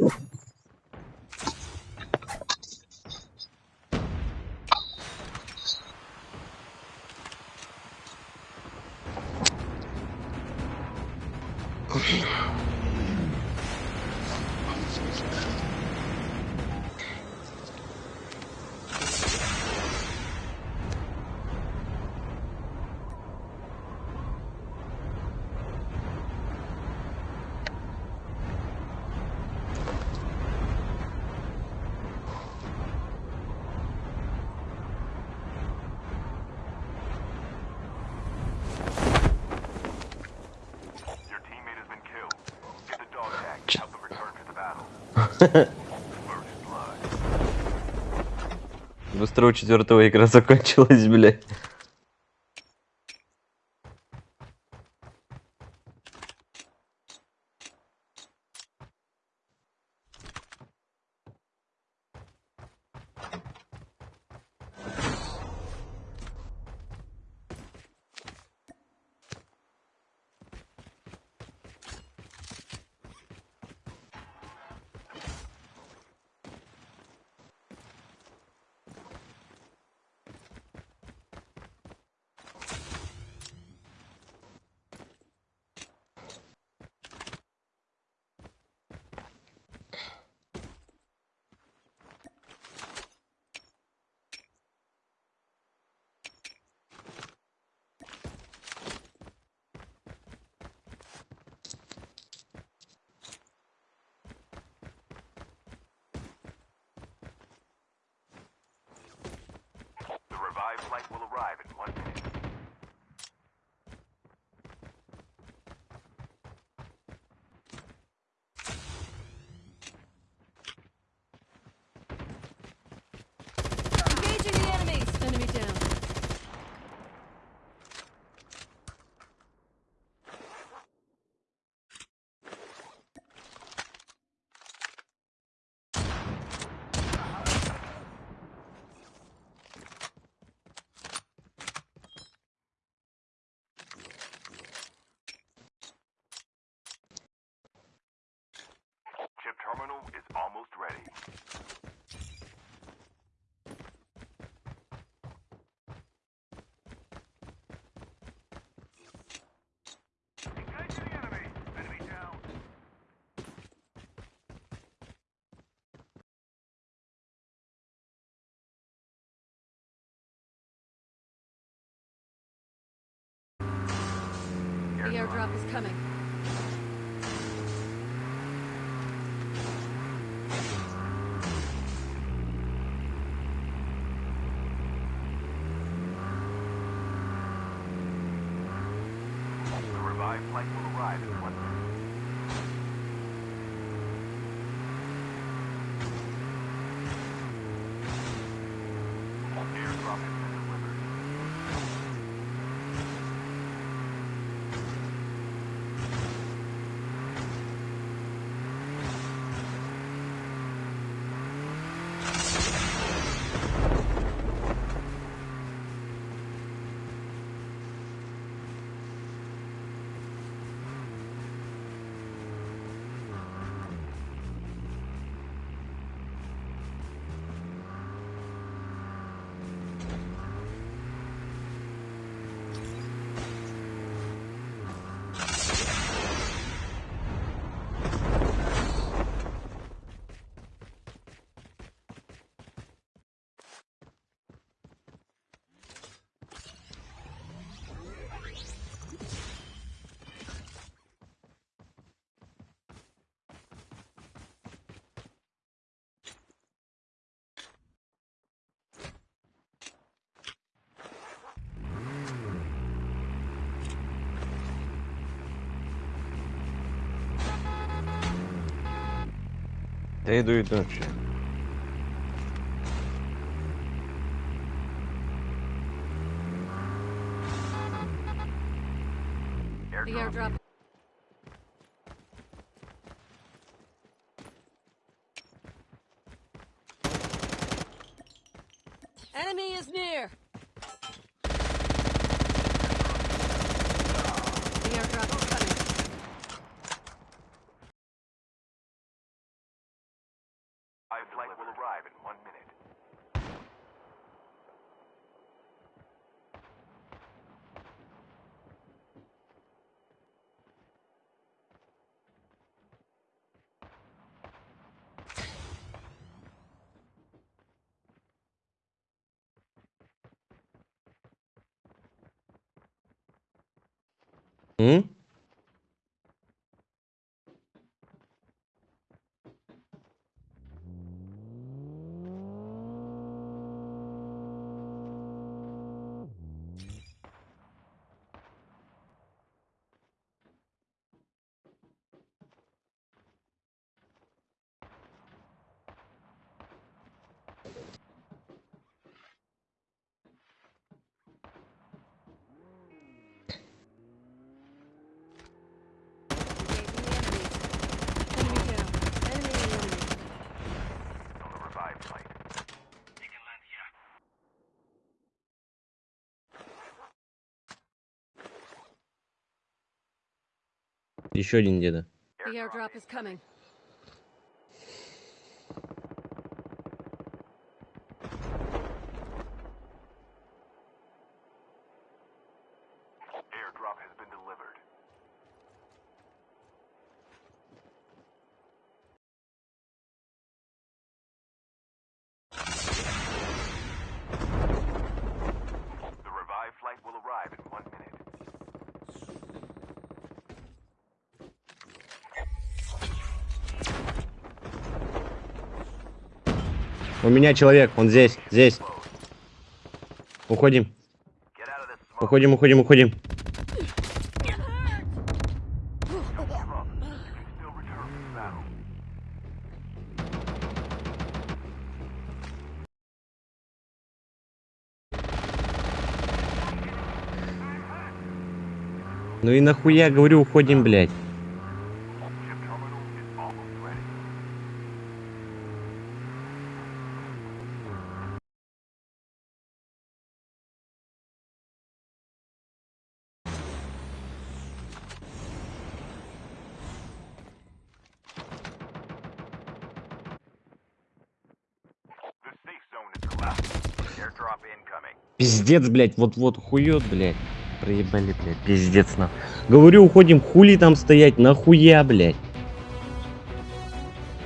Oh, Быстро у четвертого игра закончилась, блядь. The airdrop is coming. The revived flight will arrive in one minute. They do it, don't you? The airdrop. Hmm? Еще один деда. У меня человек, он здесь, здесь. Уходим, уходим, уходим, уходим. Ну и нахуя, говорю, уходим, блядь. Пиздец, блядь, вот-вот хует, блядь. Проебали, блядь, пиздец на. Говорю, уходим, хули там стоять, нахуя, блядь.